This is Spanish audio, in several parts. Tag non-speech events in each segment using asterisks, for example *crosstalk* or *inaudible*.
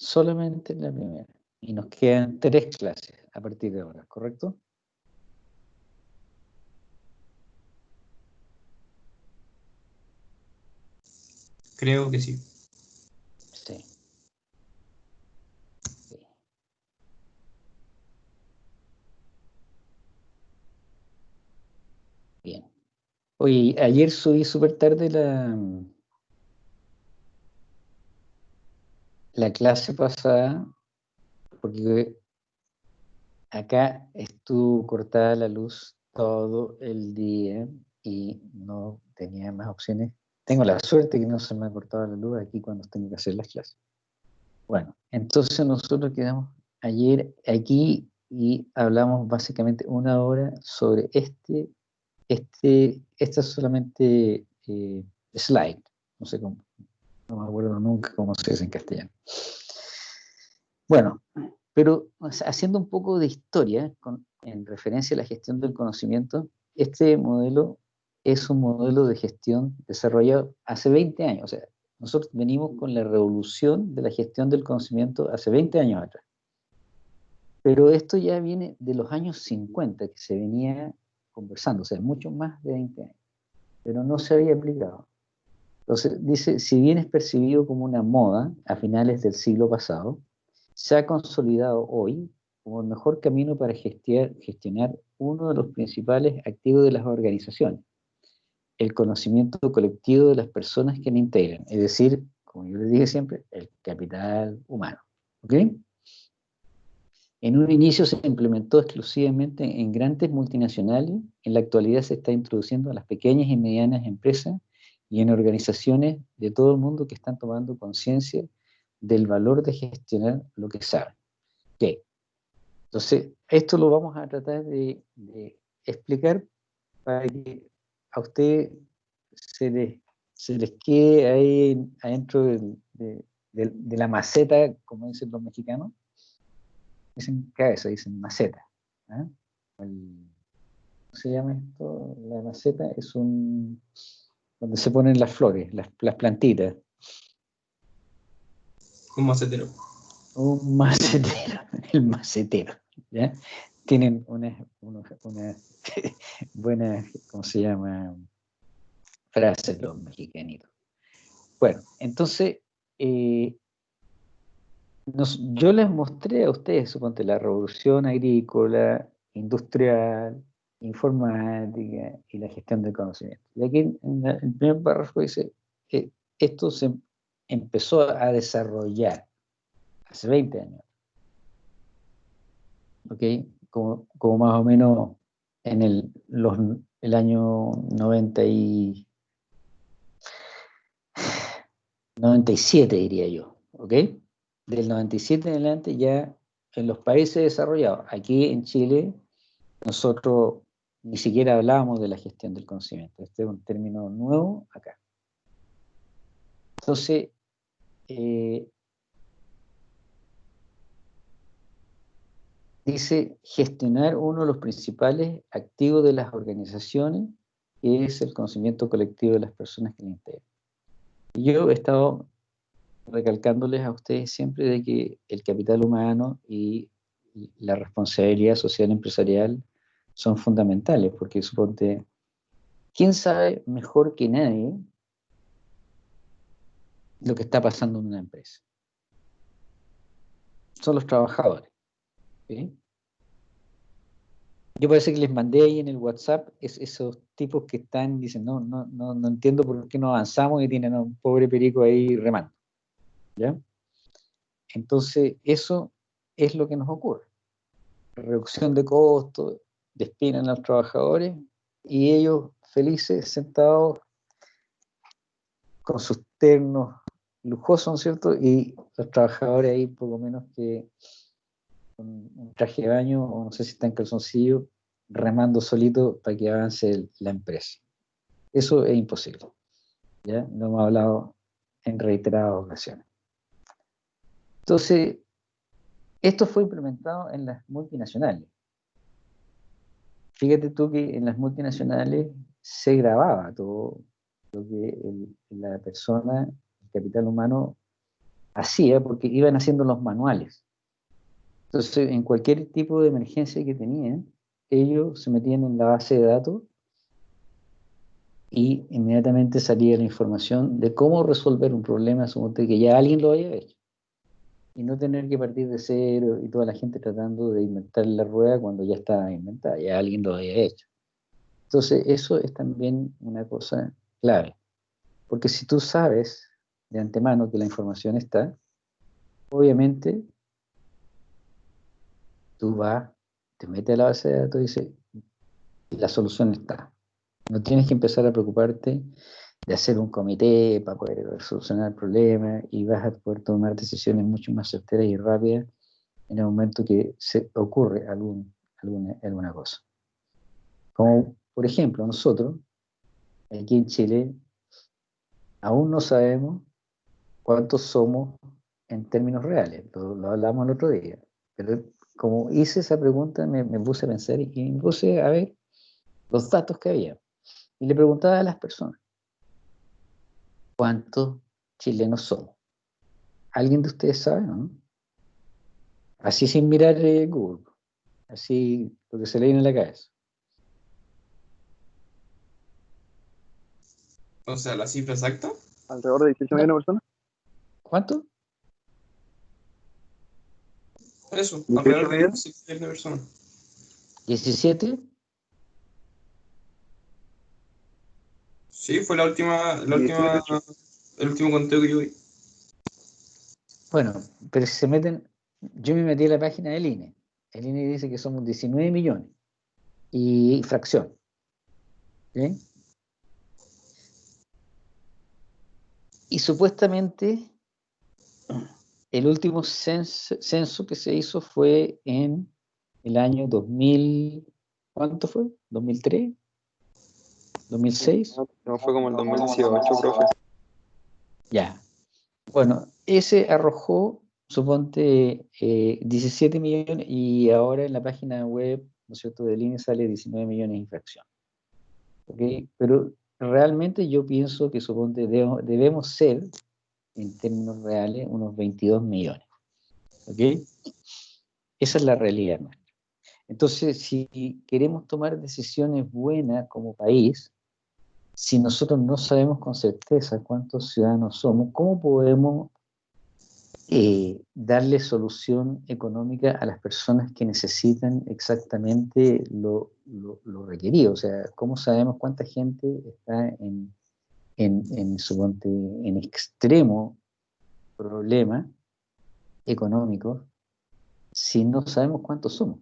solamente en la primera. Y nos quedan tres clases a partir de ahora, ¿correcto? Creo que sí. Sí. Bien. Oye, ayer subí súper tarde la, la clase pasada, porque acá estuvo cortada la luz todo el día y no tenía más opciones. Tengo la suerte que no se me ha cortado la luz aquí cuando tengo que hacer las clases. Bueno, entonces nosotros quedamos ayer aquí y hablamos básicamente una hora sobre este, este, esta solamente eh, slide, no sé cómo, no me acuerdo nunca cómo se dice en castellano. Bueno, pero haciendo un poco de historia en referencia a la gestión del conocimiento, este modelo es un modelo de gestión desarrollado hace 20 años. O sea, nosotros venimos con la revolución de la gestión del conocimiento hace 20 años atrás. Pero esto ya viene de los años 50 que se venía conversando, o sea, mucho más de 20 años. Pero no se había aplicado. Entonces, dice, si bien es percibido como una moda a finales del siglo pasado, se ha consolidado hoy como el mejor camino para gestionar uno de los principales activos de las organizaciones, el conocimiento colectivo de las personas que la integran, es decir, como yo les dije siempre, el capital humano. ¿Ok? En un inicio se implementó exclusivamente en grandes multinacionales, en la actualidad se está introduciendo a las pequeñas y medianas empresas y en organizaciones de todo el mundo que están tomando conciencia del valor de gestionar lo que saben. ¿Qué? Entonces, esto lo vamos a tratar de, explicar para que a usted se les, se les quede ahí adentro de, la maceta, como dicen los mexicanos. Dicen cabeza, dicen maceta. ¿ah? ¿Cómo se llama esto? La maceta es un donde se ponen las flores, las, plantitas. Un macetero. Un *laughs* macetero, el macetero. ¿ya? Tienen una, *laughs* buena, ¿cómo se llama? Frase los mexicanitos. Bueno, entonces, eh, yo les mostré a ustedes, suponte, la revolución agrícola, industrial, informática y la gestión del conocimiento. Y aquí en el primer párrafo dice que esto se empezó a desarrollar hace 20 años. ¿Ok? Como, más o menos en el, el año 90 y 97 diría yo, ¿ok? Del 97 en adelante ya en los países desarrollados, aquí en Chile, nosotros ni siquiera hablábamos de la gestión del conocimiento. Este es un término nuevo acá. Entonces, eh, dice gestionar uno de los principales activos de las organizaciones, que es el conocimiento colectivo de las personas que le integran. yo he estado recalcándoles a ustedes siempre de que el capital humano y la responsabilidad social empresarial son fundamentales, porque suponte, ¿quién sabe mejor que nadie lo que está pasando en una empresa? Son los trabajadores. Yo parece que les mandé ahí en el WhatsApp esos tipos que están, dicen, no, no, no, no entiendo por qué no avanzamos y tienen a un pobre perico ahí remando. ¿Ya? Entonces, eso es lo que nos ocurre. Reducción de costos, despiden a los trabajadores y ellos felices sentados con sus ternos lujosos, ¿no es cierto? Y los trabajadores ahí poco menos que con un traje de baño o no sé si está en calzoncillo remando solito para que avance la empresa. Eso es imposible. ¿ya? Lo hemos hablado en reiteradas ocasiones. Entonces, esto fue implementado en las multinacionales. Fíjate tú que en las multinacionales se grababa todo lo que la persona, el capital humano, hacía porque iban haciendo los manuales. Entonces, en cualquier tipo de emergencia que tenían, ellos se metían en la base de datos y inmediatamente salía la información de cómo resolver un problema, suponte que ya alguien lo había hecho. Y no tener que partir de cero y toda la gente tratando de inventar la rueda cuando ya estaba inventada, ya alguien lo había hecho. Entonces, eso es también una cosa clave. Porque si tú sabes de antemano que la información está, obviamente tú vas, te metes a la base de datos y dices, la solución está. No tienes que empezar a preocuparte de hacer un comité para poder solucionar el problema y vas a poder tomar decisiones mucho más certeras y rápidas en el momento que se ocurre algún, alguna, alguna cosa. Como por ejemplo, nosotros, aquí en Chile, aún no sabemos cuántos somos en términos reales. Lo, hablamos el otro día. Pero como hice esa pregunta, me, me puse a pensar y me puse a ver los datos que había. Y le preguntaba a las personas, ¿cuántos chilenos somos? ¿Alguien de ustedes sabe? No? Así sin mirar eh, Google, así lo que se le viene en la cabeza. O sea, la cifra exacta. Alrededor de 18 millones de personas. ¿Cuánto? Eso, alrededor de 17 millones de personas. ¿17? Sí, fue la última, la última, el último conteo que yo vi. Bueno, pero si se meten, yo me metí a la página del INE. El INE dice que somos 19 millones y fracción. Y supuestamente el último censo, censo, que se hizo fue en el año 2000, ¿cuánto fue? ¿2003? ¿2006? No, fue como el 2018, profe. Ya. Bueno, ese arrojó, suponte, 17 eh, millones y ahora en la página web, ¿no es cierto?, del INE sale 19 millones de infracción. ¿Ok? Pero realmente yo pienso que, suponte, debemos, ser, en términos reales, unos 22 millones. ¿Ok? Esa es la realidad nuestra. Entonces, si queremos tomar decisiones buenas como país, si nosotros no sabemos con certeza cuántos ciudadanos somos, ¿cómo podemos eh, darle solución económica a las personas que necesitan exactamente lo, requerido? O sea, ¿cómo sabemos cuánta gente está en, en, en, en extremo problema económico si no sabemos cuántos somos?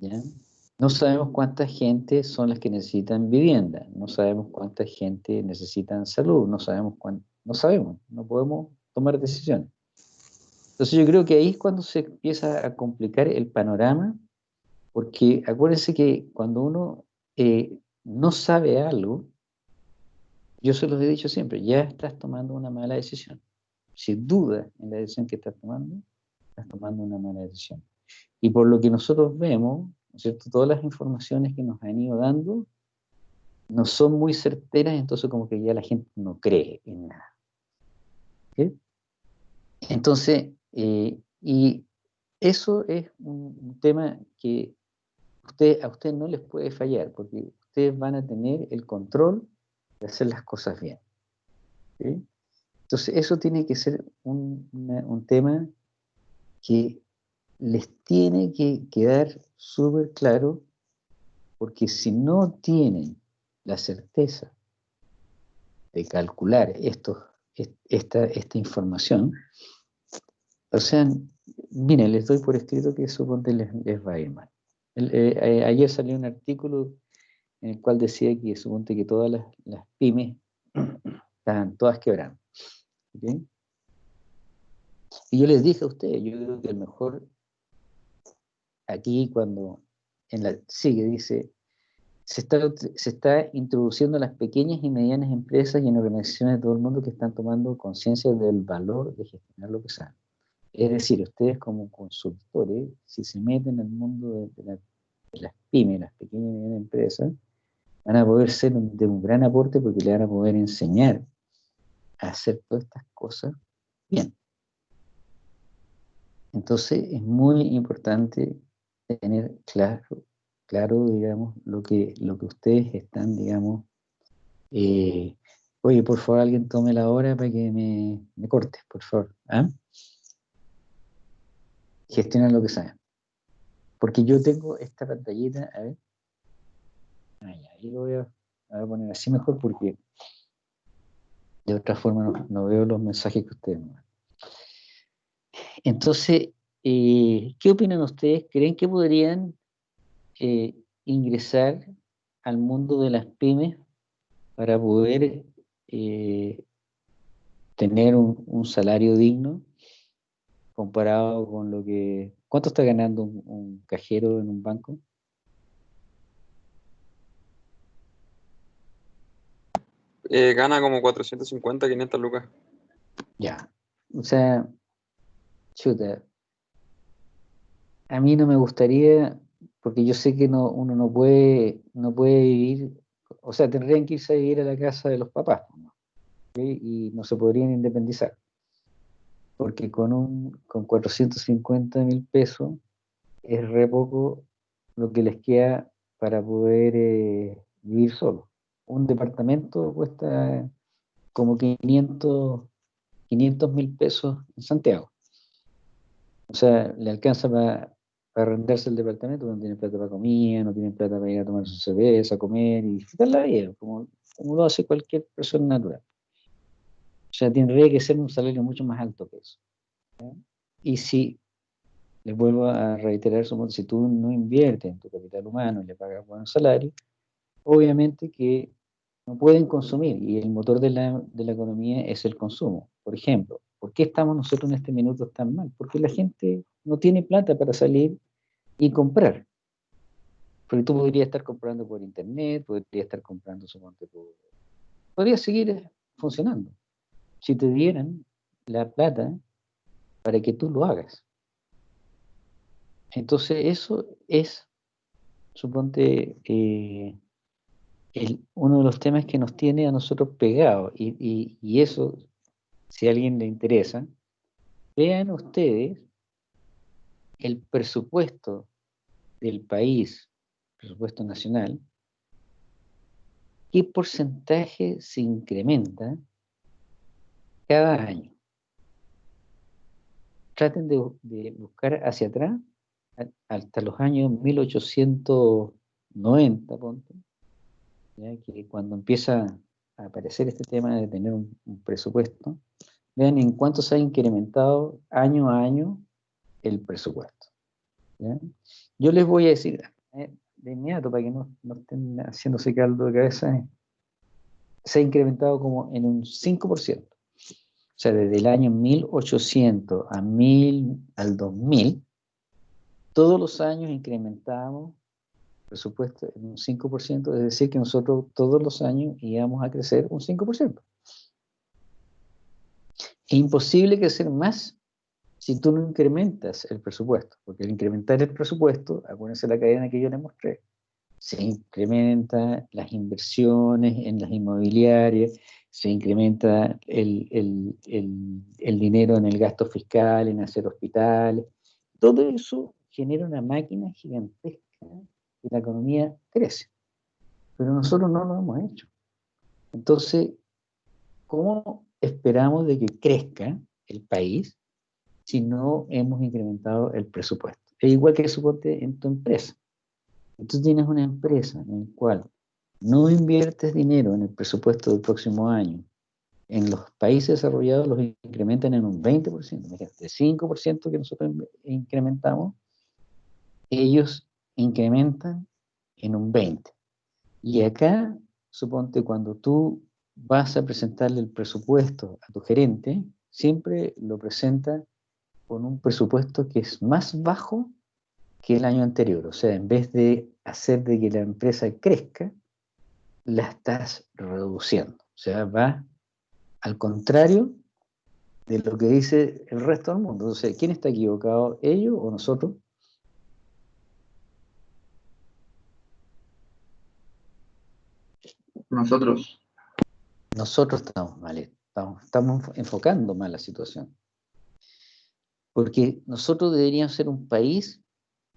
¿Ya? No sabemos cuánta gente son las que necesitan vivienda, no sabemos cuánta gente necesitan salud, no sabemos cuánto, no sabemos, no podemos tomar decisiones. Entonces yo creo que ahí es cuando se empieza a complicar el panorama, porque acuérdense que cuando uno eh, no sabe algo, yo se los he dicho siempre, ya estás tomando una mala decisión. Si dudas en la decisión que estás tomando, estás tomando una mala decisión. Y por lo que nosotros vemos, cierto? Todas las informaciones que nos han ido dando no son muy certeras, entonces como que ya la gente no cree en nada. Entonces, eh, y eso es un, tema que a usted no les puede fallar, porque ustedes van a tener el control de hacer las cosas bien. Entonces, eso tiene que ser un, un tema que les tiene que quedar súper claro, porque si no tienen la certeza de calcular esto, esta, esta información, o sea, miren, les doy por escrito que suponte les, les va a ir mal. Eh, eh, ayer salió un artículo en el cual decía que suponte que todas las, las pymes estaban todas quebrando. Y yo les dije a ustedes, yo creo que el mejor aquí cuando en la sigue dice, se está, se está introduciendo las pequeñas y medianas empresas y en organizaciones de todo el mundo que están tomando conciencia del valor de gestionar lo que saben. Es decir, ustedes como consultores, si se meten en el mundo de, las pymes, las pequeñas y medianas empresas, van a poder ser de un gran aporte porque le van a poder enseñar a hacer todas estas cosas bien. Entonces es muy importante tener claro, claro digamos, lo que, lo que ustedes están, digamos, eh, oye, por favor, alguien tome la hora para que me, me corte, por favor. ¿ah? Gestionen lo que saben. Porque yo tengo esta pantallita, a ver. ahí lo voy a, poner así mejor porque de otra forma no, veo los mensajes que ustedes me Entonces, eh, ¿qué opinan ustedes? ¿Creen que podrían eh, ingresar al mundo de las pymes para poder eh, tener un, salario digno comparado con lo que... ¿Cuánto está ganando un, cajero en un banco? gana como 450, 500 lucas. Ya. O sea, chuta, a mí no me gustaría, porque yo sé que no, uno no puede, no puede vivir, o sea, tendrían que irse a vivir a la casa de los papás, y no se podrían independizar. Porque con, un, con 450 mil pesos es re poco lo que les queda para poder eh, vivir solo. Un departamento cuesta como 500 mil pesos en Santiago. O sea, le alcanza para para arrendarse el departamento, no tienen plata para comida, no tienen plata para ir a tomar su cerveza, comer y disfrutar la vida, como, como lo hace cualquier persona natural. O sea, tendría que ser un salario mucho más alto que eso. Y si, les vuelvo a reiterar, si tú no inviertes en tu capital humano y le pagas buenos salarios, obviamente que no pueden consumir y el motor de la, de la economía es el consumo. Por ejemplo, ¿por qué estamos nosotros en este minuto tan mal? Porque la gente no tiene plata para salir y comprar. Porque tú podrías estar comprando por internet, podrías estar comprando, su por... Podría seguir funcionando. Si te dieran la plata para que tú lo hagas. Entonces eso es, suponte, eh, uno de los temas que nos tiene a nosotros pegados. Y, y eso, si a alguien le interesa, vean ustedes el presupuesto del país, presupuesto nacional, ¿qué porcentaje se incrementa cada año? Traten de, buscar hacia atrás hasta los años 1890, ponte, que cuando empieza a aparecer este tema de tener un, un presupuesto, vean en cuánto se ha incrementado año a año el presupuesto. Yo les voy a decir eh, de inmediato, para que no, estén haciéndose caldo de cabeza, eh, se ha incrementado como en un 5%. O sea, desde el año 1800 a 1000, al 2000, todos los años incrementábamos el presupuesto en un 5%, es decir, que nosotros todos los años íbamos a crecer un 5%. Es imposible crecer más si tú no incrementas el presupuesto, porque al incrementar el presupuesto, acuérdense la cadena que yo les mostré, se incrementan las inversiones en las inmobiliarias, se incrementa el, dinero en el gasto fiscal, en hacer hospitales, todo eso genera una máquina gigantesca y la economía crece. Pero nosotros no lo hemos hecho. Entonces, ¿cómo esperamos de que crezca el país si no hemos incrementado el presupuesto. Es igual que suponte en tu empresa. Tú tienes una empresa en la cual no inviertes dinero en el presupuesto del próximo año. En los países desarrollados los incrementan en un 20%. Imagínate, 5% que nosotros incrementamos, ellos incrementan en un 20%. Y acá, suponte, cuando tú vas a presentarle el presupuesto a tu gerente, siempre lo presenta con un presupuesto que es más bajo que el año anterior. O sea, en vez de hacer de que la empresa crezca, la estás reduciendo. O sea, va al contrario de lo que dice el resto del mundo. Entonces, ¿quién está equivocado? ¿Ellos o nosotros? Nosotros. Nosotros estamos mal, estamos, enfocando mal la situación. Porque nosotros deberíamos ser un país,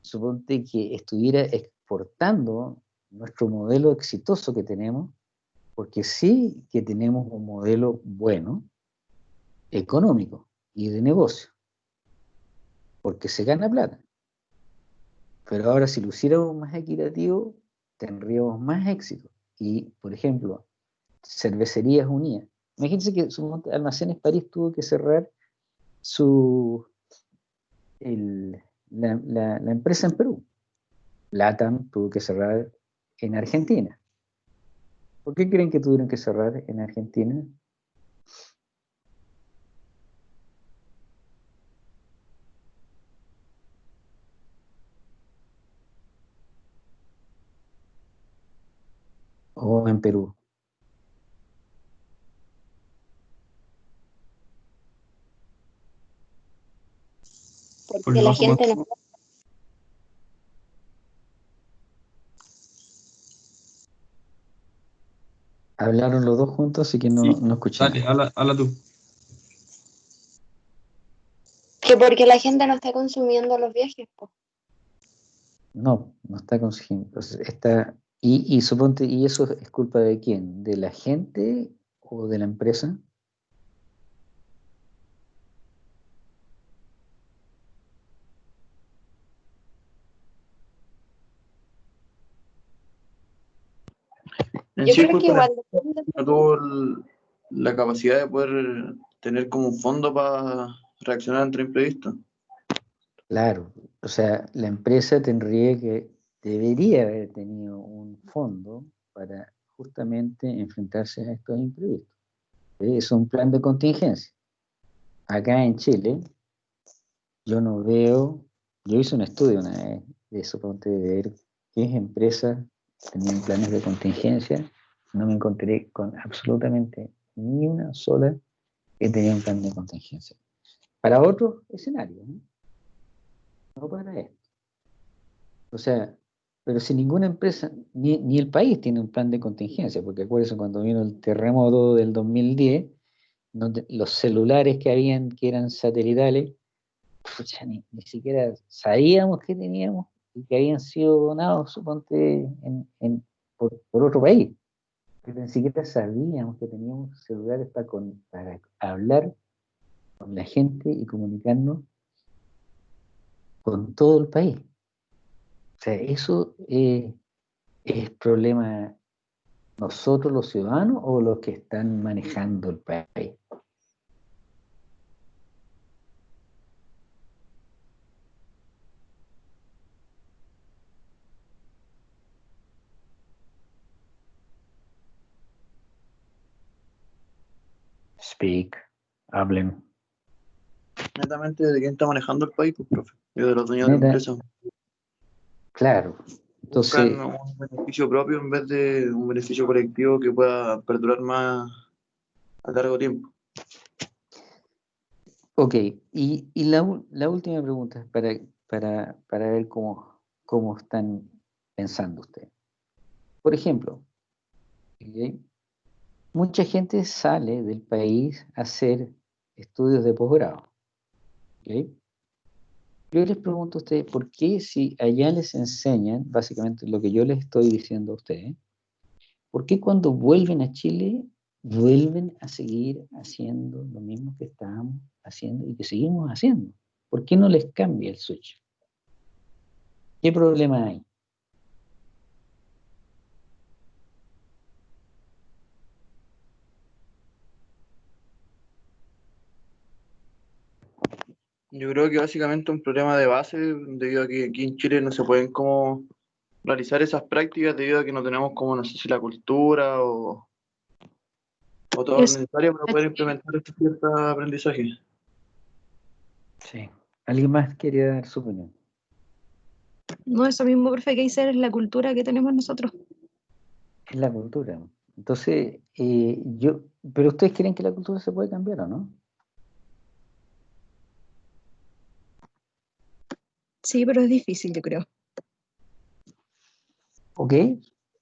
suponte que estuviera exportando nuestro modelo exitoso que tenemos, porque sí que tenemos un modelo bueno, económico y de negocio, porque se gana plata. Pero ahora si lo hiciéramos más equitativo, tendríamos más éxito. Y, por ejemplo, cervecerías unidas. Imagínense que su Almacenes París tuvo que cerrar su la, la, empresa en Perú. LATAM tuvo que cerrar en Argentina. ¿Por qué creen que tuvieron que cerrar en Argentina? O en Perú. Porque la gente no... Hablaron los dos juntos, así que no, no escuché. Dale, habla, tú. Que porque la gente no está consumiendo los viajes. No, no está consumiendo. Está, y, y suponte, ¿y eso es culpa de quién? ¿De la gente o de la empresa? Yo creo que igual no tuvo la capacidad de poder tener como un fondo para reaccionar ante imprevisto. Claro, o sea, la empresa tendría que, debería haber tenido un fondo para justamente enfrentarse a estos imprevistos. Es un plan de contingencia. Acá en Chile, yo no veo, yo hice un estudio una vez de eso, de ver qué empresas tenían planes de contingencia, no me encontré con absolutamente ni una sola que tenía un plan de contingencia. Para otros escenarios, ¿no? no para esto. O sea, pero si ninguna empresa, ni, ni, el país tiene un plan de contingencia, porque acuérdense cuando vino el terremoto del 2010, los celulares que habían, que eran satelitales, ni, ni, siquiera sabíamos que teníamos y que habían sido donados, suponte, en, por, otro país. Pero ni siquiera sabíamos que teníamos celulares para, para hablar con la gente y comunicarnos con todo el país. O sea, eso es problema nosotros los ciudadanos o los que están manejando el país. Speak, hablen. Netamente de quién está manejando el país, pues, profe. Yo de los dueños de la empresa. Claro. Entonces, un beneficio propio en vez de un beneficio colectivo que pueda perdurar más a largo tiempo. Ok, y, y la, la, última pregunta para, para, para ver cómo, cómo están pensando ustedes. Por ejemplo, mucha gente sale del país a hacer estudios de posgrado. Yo les pregunto a ustedes, ¿por qué si allá les enseñan básicamente lo que yo les estoy diciendo a ustedes, ¿por qué cuando vuelven a Chile vuelven a seguir haciendo lo mismo que estábamos haciendo y que seguimos haciendo? ¿Por qué no les cambia el switch? ¿Qué problema hay? Yo creo que básicamente un problema de base, debido a que aquí en Chile no se pueden como realizar esas prácticas debido a que no tenemos como, no sé si la cultura o, o todo lo necesario para poder implementar este cierto aprendizaje. Sí. ¿Alguien más quería dar su opinión? No, eso mismo, profe, que dice es la cultura que tenemos nosotros. Es la cultura. Entonces, eh, yo, pero ustedes creen que la cultura se puede cambiar o no? Sí, pero es difícil, yo creo. Ok,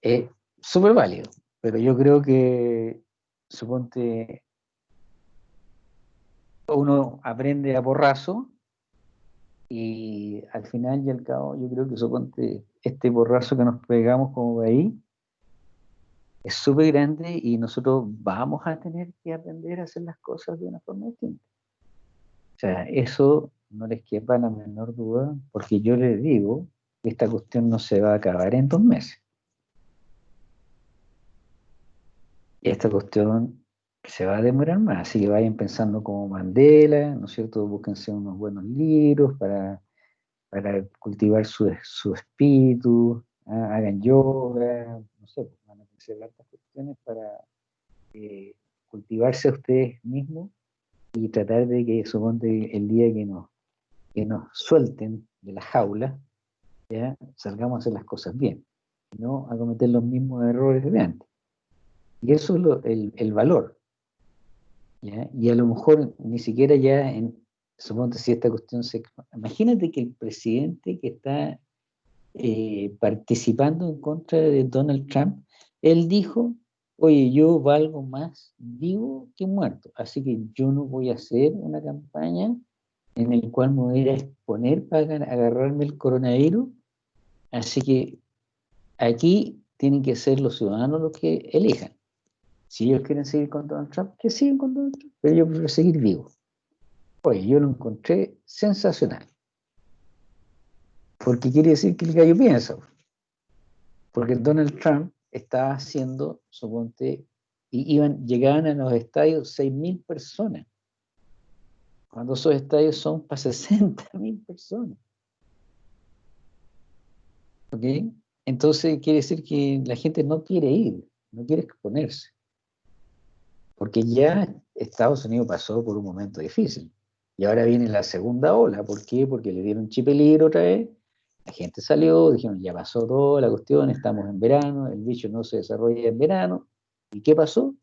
es súper válido, pero yo creo que, suponte, uno aprende a porrazo y al final y al cabo yo creo que suponte este porrazo que nos pegamos como ahí es súper grande y nosotros vamos a tener que aprender a hacer las cosas de una forma distinta. O sea, eso no les quepa la menor duda, porque yo les digo que esta cuestión no se va a acabar en dos meses. Esta cuestión se va a demorar más, así que vayan pensando como Mandela, ¿no es cierto? Búsquense unos buenos libros para, para cultivar su, su espíritu, ¿ah? hagan yoga, no sé, pues, van a hacer hartas cuestiones para eh, cultivarse a ustedes mismos y tratar de que, suponte, el día que nos, que nos suelten de la jaula, ¿ya? salgamos a hacer las cosas bien, no a cometer los mismos errores de antes. Y eso es lo, el, el, valor. ¿ya? Y a lo mejor ni siquiera ya, en, suponte si esta cuestión se... Imagínate que el presidente que está eh, participando en contra de Donald Trump, él dijo oye, yo valgo más vivo que muerto, así que yo no voy a hacer una campaña en el cual me voy a exponer para agarrarme el coronavirus, así que aquí tienen que ser los ciudadanos los que elijan. Si ellos quieren seguir con Donald Trump, que sigan con Donald Trump, pero yo prefiero seguir vivo. Oye, yo lo encontré sensacional. Porque quiere decir que el gallo piensa. Porque Donald Trump estaba haciendo, suponte, y iban, llegaban a los estadios 6.000 personas, cuando esos estadios son para 60.000 *laughs* personas. ¿Ok? Entonces quiere decir que la gente no quiere ir, no quiere exponerse. Porque ya Estados Unidos pasó por un momento difícil. Y ahora viene la segunda ola. ¿Por qué? Porque le dieron chip libre otra vez la gente salió, dijeron, ya pasó toda la cuestión, estamos en verano, el bicho no se desarrolla en verano. ¿Y qué pasó?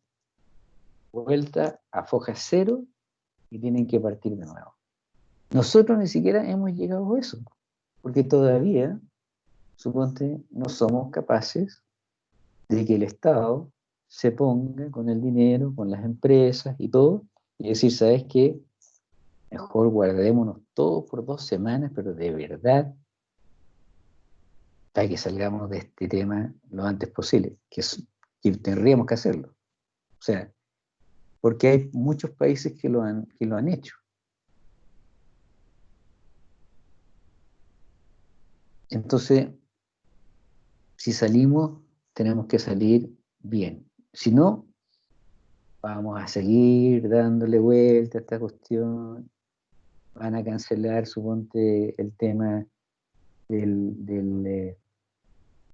Vuelta a foja cero y tienen que partir de nuevo. Nosotros ni siquiera hemos llegado a eso, porque todavía, suponte, no somos capaces de que el Estado se ponga con el dinero, con las empresas y todo, y decir, ¿sabes qué? Mejor guardémonos todos por dos semanas, pero de verdad para que salgamos de este tema lo antes posible, que, tendríamos que hacerlo. O sea, porque hay muchos países que lo han, que lo han hecho. Entonces, si salimos, tenemos que salir bien. Si no, vamos a seguir dándole vuelta a esta cuestión. Van a cancelar, suponte, el tema del, del, eh,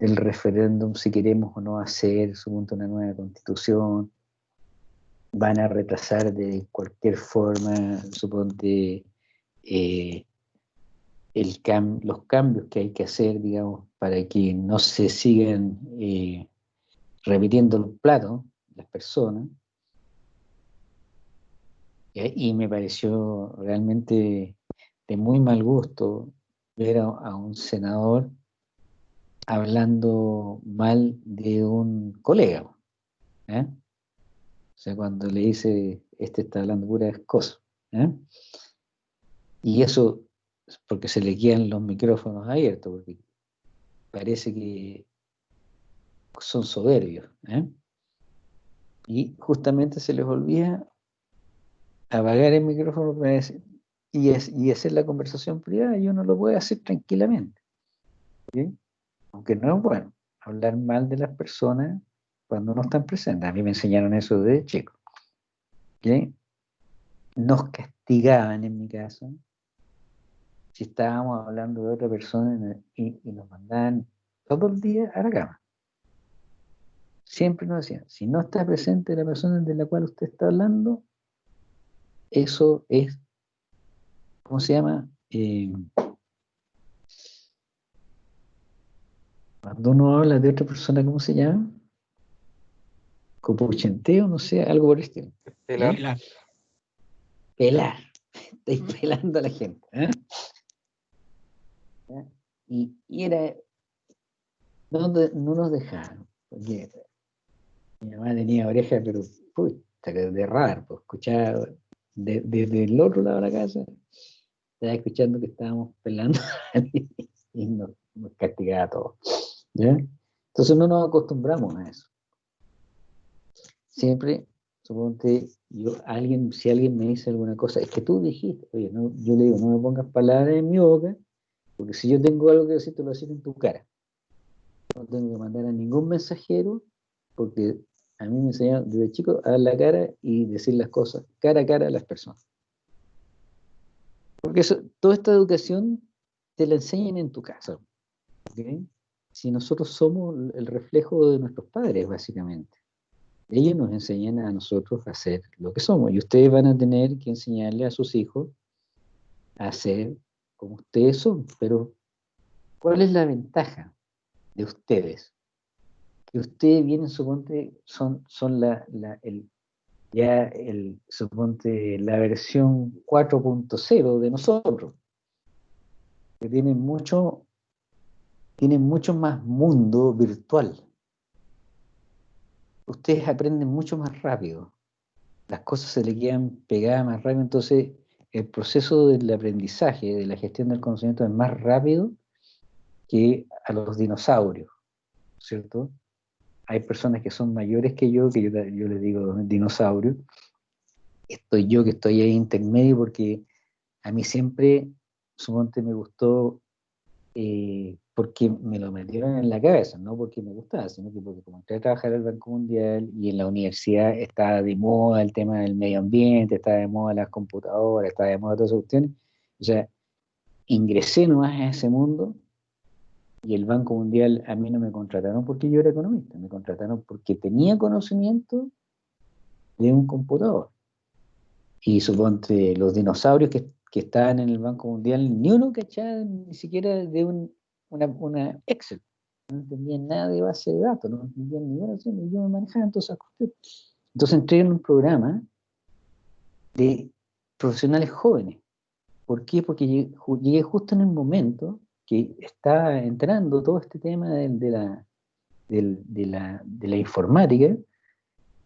el referéndum, si queremos o no hacer, suponte una nueva constitución, van a retrasar de cualquier forma, suponte, eh, los cambios que hay que hacer, digamos, para que no se sigan eh, repitiendo los platos las personas. Y me pareció realmente de muy mal gusto ver a un senador hablando mal de un colega. ¿eh? O sea, cuando le dice, este está hablando puras cosas. ¿eh? Y eso porque se le quedan los micrófonos abiertos, porque parece que son soberbios. ¿eh? Y justamente se les olvida apagar el micrófono y, y hacer la conversación privada y uno lo puede hacer tranquilamente. ¿sí? aunque no es bueno hablar mal de las personas cuando no están presentes. A mí me enseñaron eso desde chico. Nos castigaban en mi caso si estábamos hablando de otra persona y, nos mandaban todo el día a la cama. Siempre nos decían, si no está presente la persona de la cual usted está hablando, eso es, ¿cómo se llama? Eh, Cuando uno habla de otra persona, ¿cómo se llama? Copuchenteo, no sé, algo por el estilo. Pelar. Pelar. Estáis pelando a la gente. ¿eh? Y, era. No, nos dejaron. Porque mi mamá tenía oreja, pero puta, de raro, pues escuchaba de- desde el otro lado de la casa, estaba escuchando que estábamos pelando y nos, nos castigaba a todos. ¿ya? Entonces no nos acostumbramos a eso. Siempre, suponte, yo, alguien, si alguien me dice alguna cosa, es que tú dijiste, oye, no, yo le digo, no me pongas palabras en mi boca, porque si yo tengo algo que decir, te lo voy a decir en tu cara. No tengo que mandar a ningún mensajero, porque a mí me enseñaron desde chico a dar la cara y decir las cosas cara a cara a las personas. Porque eso, toda esta educación te la enseñan en tu casa. Si nosotros somos el reflejo de nuestros padres, básicamente. Ellos nos enseñan a nosotros a ser lo que somos. Y ustedes van a tener que enseñarle a sus hijos a ser como ustedes son. Pero, ¿cuál es la ventaja de ustedes? Que ustedes vienen, suponte, son, son la, el, ya el, suponte, la versión 4.0 de nosotros. Que tienen mucho, tienen mucho más mundo virtual. Ustedes aprenden mucho más rápido. Las cosas se le quedan pegadas más rápido, entonces el proceso del aprendizaje, de la gestión del conocimiento es más rápido que a los dinosaurios, ¿cierto? Hay personas que son mayores que yo, que yo, les digo dinosaurio. Estoy yo que estoy ahí intermedio porque a mí siempre, suponte, me gustó eh, porque me lo metieron en la cabeza, no porque me gustaba, sino que porque como entré a trabajar al Banco Mundial y en la universidad estaba de moda el tema del medio ambiente, estaba de moda las computadoras, estaba de moda todas esas cuestiones, o sea, ingresé nomás a ese mundo y el Banco Mundial a mí no me contrataron porque yo era economista, me contrataron porque tenía conocimiento de un computador. Y suponte los dinosaurios que, que estaban en el Banco Mundial, ni uno cachaba ni siquiera de un, una, Excel. No entendían nada de base de datos, no entendían ninguna opción, y yo me manejaba en todas esas cuestiones. Entonces entré en un programa de profesionales jóvenes. ¿Por qué? Porque llegué, ju- llegué justo en el momento que estaba entrando todo este tema de, la, informática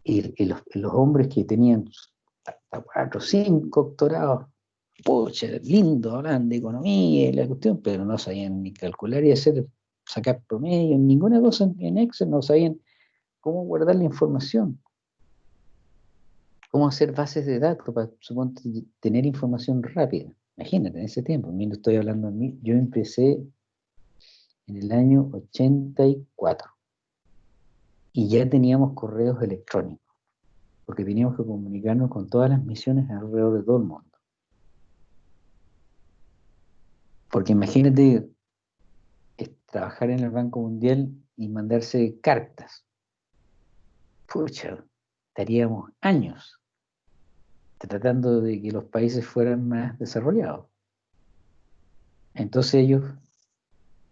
y los hombres que tenían hasta cuatro, cinco doctorados, pucha, lindo, hablan de economía y la cuestión, pero no sabían ni calcular y hacer, sacar promedio, ninguna cosa en- Excel, no sabían cómo guardar la información, cómo hacer bases de datos para suponte, tener información rápida. Imagínate, en ese tiempo, estoy hablando de mí, yo empecé en el año 84 y ya teníamos correos electrónicos, porque teníamos que comunicarnos con todas las misiones alrededor de todo el mundo. Porque imagínate trabajar en el Banco Mundial y mandarse cartas. Pucha, estaríamos años tratando de que los países fueran más desarrollados. Entonces ellos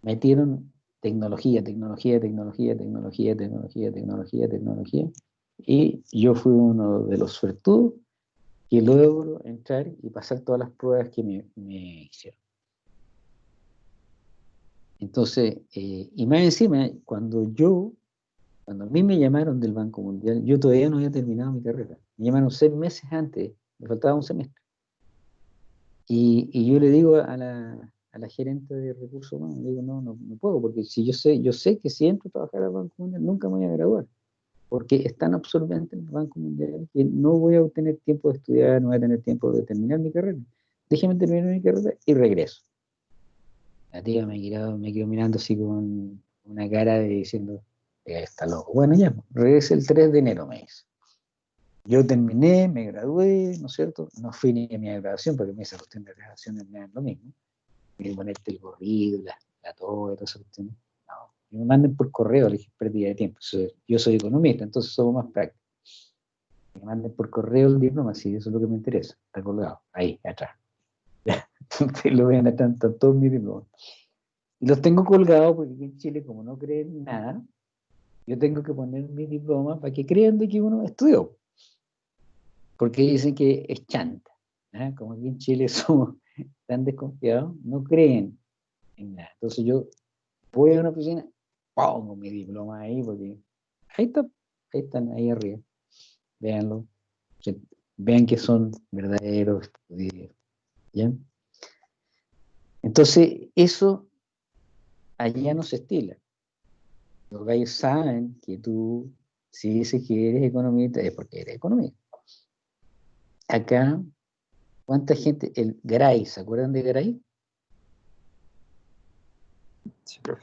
metieron tecnología, tecnología, tecnología, tecnología, tecnología, tecnología, tecnología. Y yo fui uno de los suertudos que logro entrar y pasar todas las pruebas que me hicieron. Entonces, eh, y más encima, cuando yo, cuando a mí me llamaron del Banco Mundial, yo todavía no había terminado mi carrera. Me llamaron seis meses antes, me faltaba un semestre. Y, y yo le digo a la, a la gerente de recursos humanos, digo, no, no, no puedo, porque si yo sé, yo sé que si entro a trabajar al Banco Mundial nunca me voy a graduar, porque es tan absorbente el Banco Mundial que no voy a tener tiempo de estudiar, no voy a tener tiempo de terminar mi carrera. Déjeme terminar mi carrera y regreso. La tía me quedó, mirando así con una cara de diciendo, "Eh, está loco. Bueno, ya, pues, regrese el 3 de enero, me dice. Yo terminé, me gradué, ¿no es cierto? No fui ni a mi graduación, porque me esa cuestión de graduaciones me lo mismo. Y ponerte el gorrido, la, la toga, todas esas cuestiones. No, me manden por correo, le dije, pérdida de tiempo. Yo soy economista, entonces somos más prácticos. Me manden por correo el diploma, sí, eso es lo que me interesa. Está colgado, ahí, atrás. *laughs* Ustedes lo ven acá, están todos mis diplomas. Los tengo colgados porque aquí en Chile, como no creen en nada, yo tengo que poner mi diploma para que crean de que uno estudió. Porque dicen que es chanta. ¿ah? Como aquí en Chile *laughs* somos tan desconfiados, no creen en nada. Entonces yo voy a una oficina, pongo mi diploma ahí, porque ahí está, ahí están, ahí arriba. Véanlo. Se- vean que son verdaderos estudios. ¿Ya? Entonces, eso allá no se estila. Los gallos saben que tú, si dices que eres economista, es porque eres economista. Acá, ¿cuánta gente? El Garay, ¿se acuerdan de Garay? Sí, profe.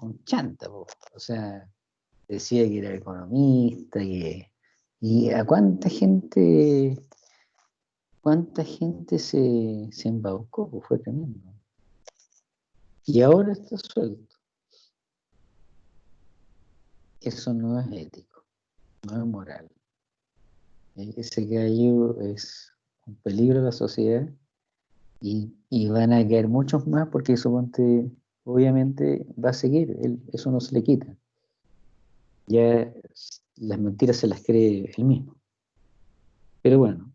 un chanta, po. o sea, decía que era economista, que, y a cuánta gente, cuánta gente se, se embaucó, pues fue tremendo. Y ahora está suelto. Eso no es ético, no es moral. E- Ese gallo es un peligro a la sociedad y, y van a caer muchos más porque eso ponte, obviamente va a seguir, eso no se le quita. Ya las mentiras se las cree él mismo. Pero bueno,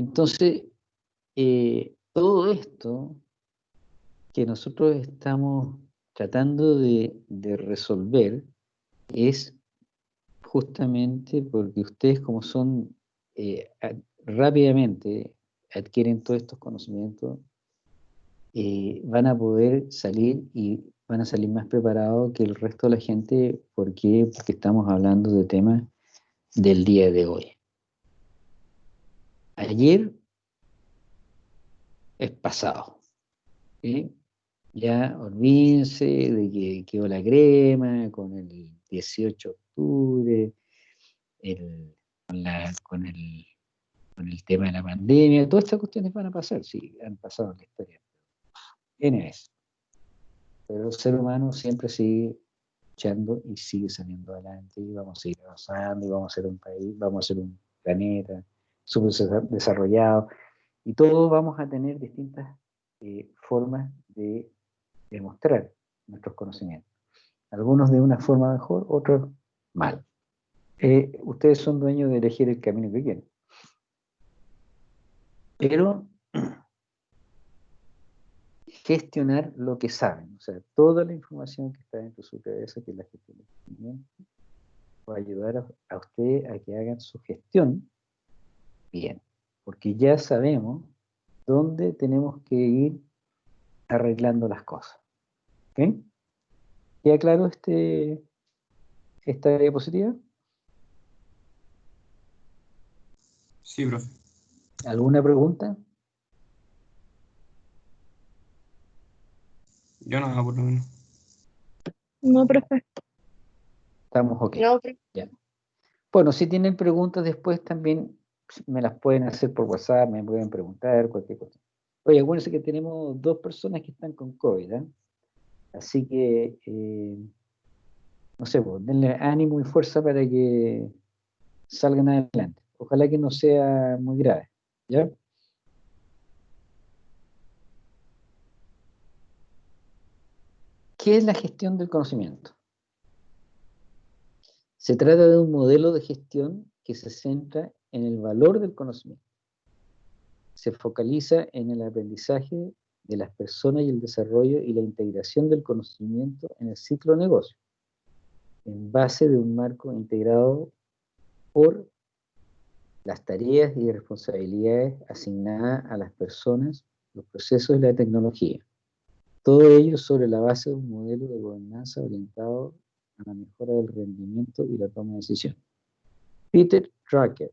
entonces eh, todo esto que nosotros estamos tratando de, resolver es justamente porque ustedes como son eh, rápidamente adquieren todos estos conocimientos, eh, van a poder salir y van a salir más preparados que el resto de la gente. Porque estamos hablando de temas del día de hoy. Ayer es pasado. ¿sí? Ya olvídense de que quedó la crema con el 18 de octubre, el- con, la- con el, con el tema de la pandemia, todas estas cuestiones van a pasar, sí, han pasado en la historia. Viene eso. Pero el ser humano siempre sigue luchando y sigue saliendo adelante y vamos a seguir avanzando y vamos a ser un país, vamos a ser un planeta súper desa- desarrollado y todos vamos a tener distintas eh, formas de demostrar nuestros conocimientos. Algunos de una forma mejor, otros mal. Eh, ustedes son dueños de elegir el camino que quieren. Pero *clears throat* gestionar lo que saben, o sea, toda la información que está dentro de su cabeza, que la gestión va a ayudar a, a usted a que hagan su gestión bien, porque ya sabemos dónde tenemos que ir arreglando las cosas. ¿Ok? ¿Queda claro este, esta diapositiva? Sí, profe. ¿Alguna pregunta? Yo nada, por lo menos. No, profe. Estamos ok. No, Bueno, si tienen preguntas después también me las pueden hacer por WhatsApp, me pueden preguntar, cualquier cosa. Oye, acuérdense que tenemos dos personas que están con COVID, ¿eh? Así que, eh, no sé, pues, denle ánimo y fuerza para que salgan adelante. Ojalá que no sea muy grave, ¿ya? ¿Qué es la gestión del conocimiento? Se trata de un modelo de gestión que se centra en el valor del conocimiento. Se focaliza en el aprendizaje de las personas y el desarrollo y la integración del conocimiento en el ciclo negocio, en base de un marco integrado por las tareas y responsabilidades asignadas a las personas, los procesos y la tecnología. Todo ello sobre la base de un modelo de gobernanza orientado a la mejora del rendimiento y la toma de decisiones. Peter Drucker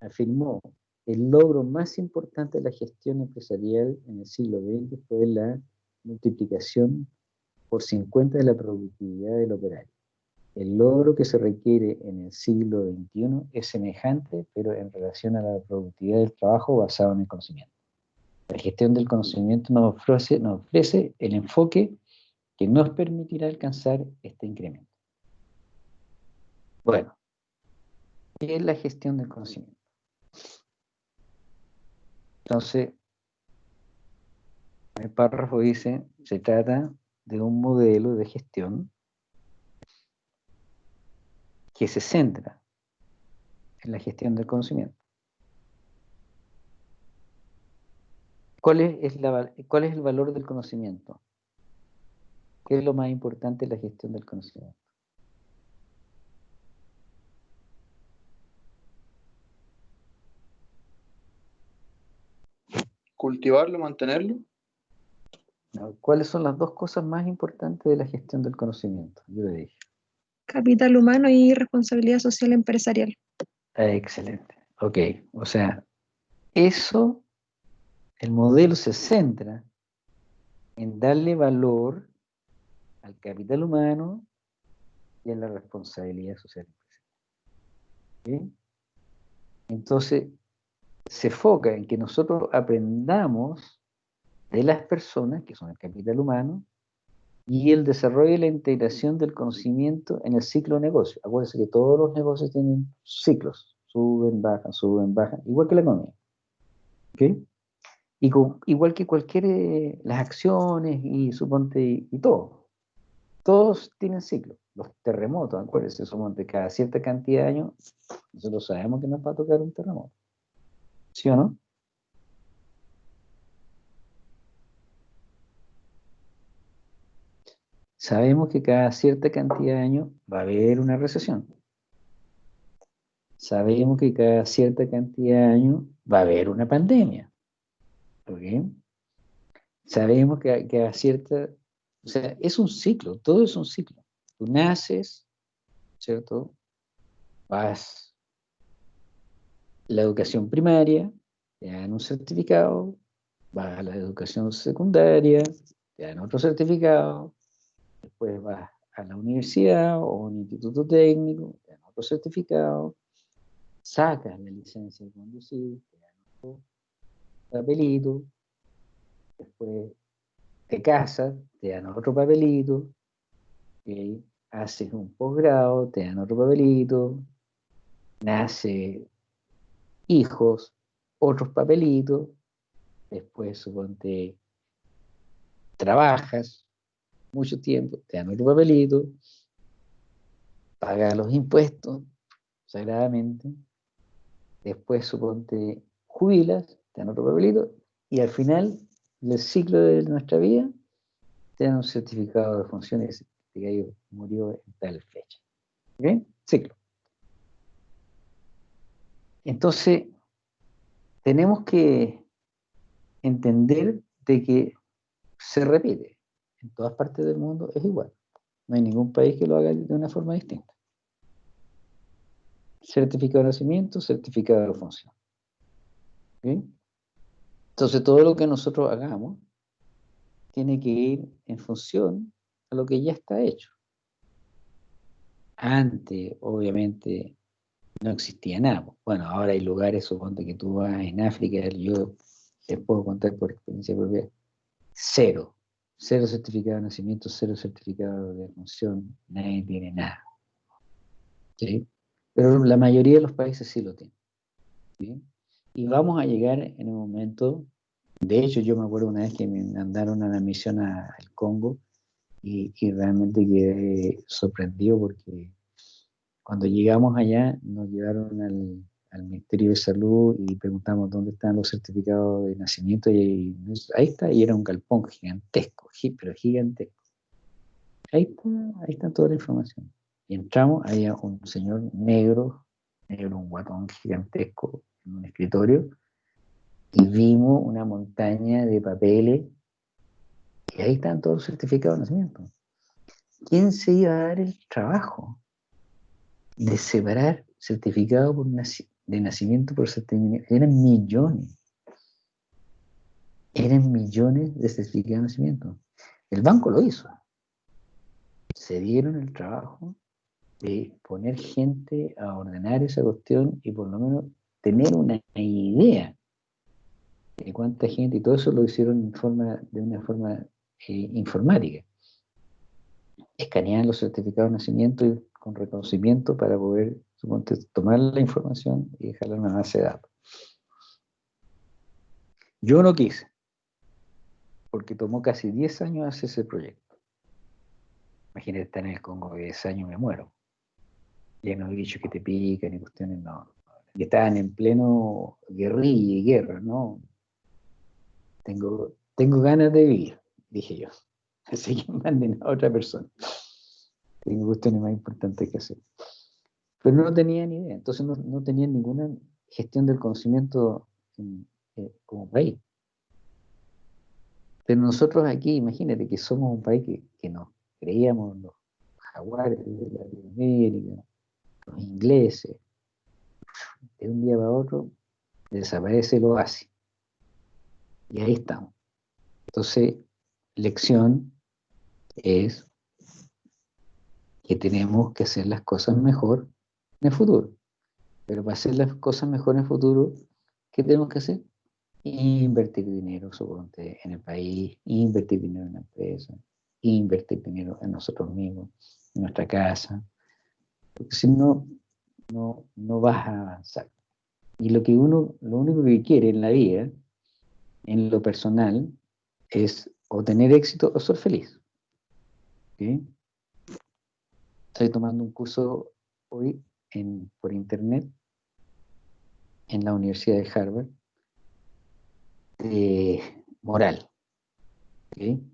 afirmó el logro más importante de la gestión empresarial en el siglo XX fue la multiplicación por 50 de la productividad del operario. El logro que se requiere en el siglo XXI es semejante, pero en relación a la productividad del trabajo basado en el conocimiento. La gestión del conocimiento nos ofrece, nos ofrece el enfoque que nos permitirá alcanzar este incremento. Bueno, ¿qué es la gestión del conocimiento? Entonces, el párrafo dice, se trata de un modelo de gestión que se centra en la gestión del conocimiento. ¿Cuál es, es la val- ¿Cuál es el valor del conocimiento? ¿Qué es lo más importante en la gestión del conocimiento? Cultivarlo, mantenerlo. ¿Cuáles son las dos cosas más importantes de la gestión del conocimiento? Yo le dije. Capital humano y responsabilidad social empresarial. Excelente. Ok, o sea, eso, el modelo se centra en darle valor al capital humano y a la responsabilidad social empresarial. ¿Ok? Entonces, se enfoca en que nosotros aprendamos de las personas, que son el capital humano, y el desarrollo y la integración del conocimiento en el ciclo de negocio. Acuérdense que todos los negocios tienen ciclos, suben, bajan, suben, bajan, igual que la economía. ¿Ok? Y igual que cualquier, eh, las acciones y suponte, y, y todo. Todos tienen ciclos. Los terremotos, acuérdense, suponte, cada cierta cantidad de años, nosotros sabemos que nos va a tocar un terremoto. ¿Sí o no? Sabemos que cada cierta cantidad de años va a haber una recesión. Sabemos que cada cierta cantidad de años va a haber una pandemia. ¿Ok? Sabemos que que cada cierta... O sea, es un ciclo, todo es un ciclo. Tú naces, ¿cierto? Vas la educación primaria, te dan un certificado, vas a la educación secundaria, te dan otro certificado, después vas a la universidad o un instituto técnico, te dan otro certificado, sacas la licencia de conducir, te dan otro papelito, después te casas, te dan otro papelito, ¿ok? haces un posgrado, te dan otro papelito, nace hijos, otros papelitos, después suponte trabajas mucho tiempo, te dan otro papelito, pagas los impuestos sagradamente, después suponte jubilas, te dan otro papelito, y al final del ciclo de nuestra vida te dan un certificado de funciones que murió en tal fecha. ¿Ok? Ciclo. Entonces, tenemos que entender de que se repite. En todas partes del mundo es igual. No hay ningún país que lo haga de una forma distinta. Certificado de nacimiento, certificado de función. ¿Ok? Entonces, todo lo que nosotros hagamos tiene que ir en función a lo que ya está hecho. Antes, obviamente, no existía nada. Bueno, ahora hay lugares, suponte que tú vas en África, yo te puedo contar por experiencia propia, cero. Cero certificado de nacimiento, cero certificado de función, nadie tiene nada. ¿Sí? Pero la mayoría de los países sí lo tienen. ¿sí? Y vamos a llegar en un momento, de hecho yo me acuerdo una vez que me mandaron a una misión al Congo y, y realmente quedé sorprendido porque cuando llegamos allá nos llevaron al, Ministerio de Salud y preguntamos dónde están los certificados de nacimiento y, ahí está, y era un galpón gigantesco, gi- pero gigantesco. Ahí está, ahí está toda la información. Y entramos, había un señor negro, negro, un guatón gigantesco en un escritorio, y vimos una montaña de papeles, y ahí están todos los certificados de nacimiento. ¿Quién se iba a dar el trabajo de separar certificado por naci- de nacimiento por certificado? Eran millones. Eran millones de certificados de nacimiento. El banco lo hizo. Se dieron el trabajo de poner gente a ordenar esa cuestión y por lo menos tener una idea de cuánta gente, y todo eso lo hicieron en forma, de una forma eh, informática. Escaneaban los certificados de nacimiento y con reconocimiento para poder suponte, tomar la información y dejarla en una base de datos. Yo no quise, porque tomó casi 10 años hacer ese proyecto. Imagínate estar en el Congo 10 años me muero. Lleno de bichos que te pican y cuestiones, no. Y estaban en pleno guerrilla y guerra, ¿no? Tengo, tengo ganas de vivir, dije yo. *laughs* Así que manden a otra persona. Tengo cuestiones más importantes que hacer. Pero no tenía ni idea, entonces no, no tenía ninguna gestión del conocimiento en- eh, como país. Pero nosotros aquí, imagínate que somos un país que, que nos creíamos los jaguares de Latinoamérica, los ingleses. De un día para otro desaparece el oasis. Y ahí estamos. Entonces, lección es que tenemos que hacer las cosas mejor en el futuro. Pero para hacer las cosas mejor en el futuro, ¿qué tenemos que hacer? Invertir dinero, suponte, en el país, invertir dinero en la empresa, invertir dinero en nosotros mismos, en nuestra casa. Porque si no, no, no vas a avanzar. Y lo que uno, lo único que quiere en la vida, en lo personal, es o tener éxito o ser feliz. Estoy tomando un curso hoy por internet en la Universidad de Harvard de moral en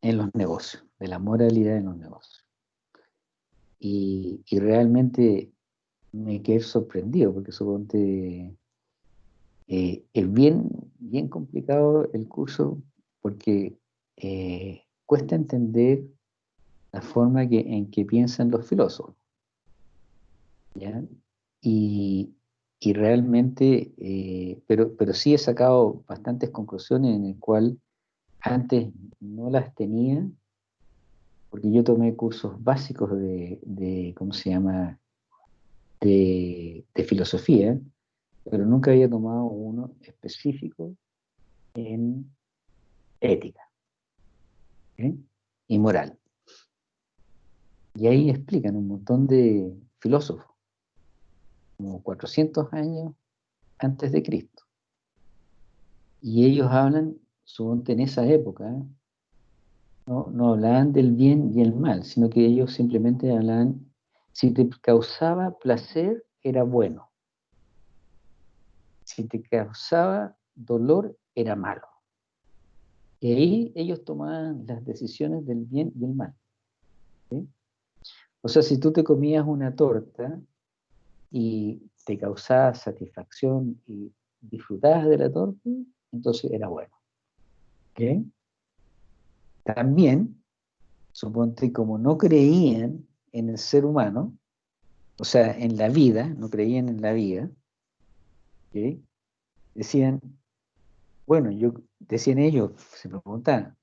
los negocios, de la moralidad en los negocios. Y, realmente me quedé sorprendido porque suponte eh, es bien, bien complicado el curso porque eh, cuesta entender la forma que, en que piensan los filósofos. Y, y realmente, eh, pero, pero sí he sacado bastantes conclusiones en el cual antes no las tenía, porque yo tomé cursos básicos de, ¿cómo se llama?, de, filosofía, pero nunca había tomado uno específico en ética y moral. Y ahí explican un montón de filósofos como 400 años antes de Cristo. Y ellos hablan, suponte en esa época, no, no hablaban del bien y el mal, sino que ellos simplemente hablaban, si te causaba placer, era bueno. Si te causaba dolor, era malo. Y ahí ellos tomaban las decisiones del bien y el mal. O sea, si tú te comías una torta, y te causaba satisfacción y disfrutabas de la torta, entonces era bueno. También, suponte, como no creían en el ser humano, o sea, en la vida, no creían en la vida, decían, bueno, yo, decían ellos, se preguntaban,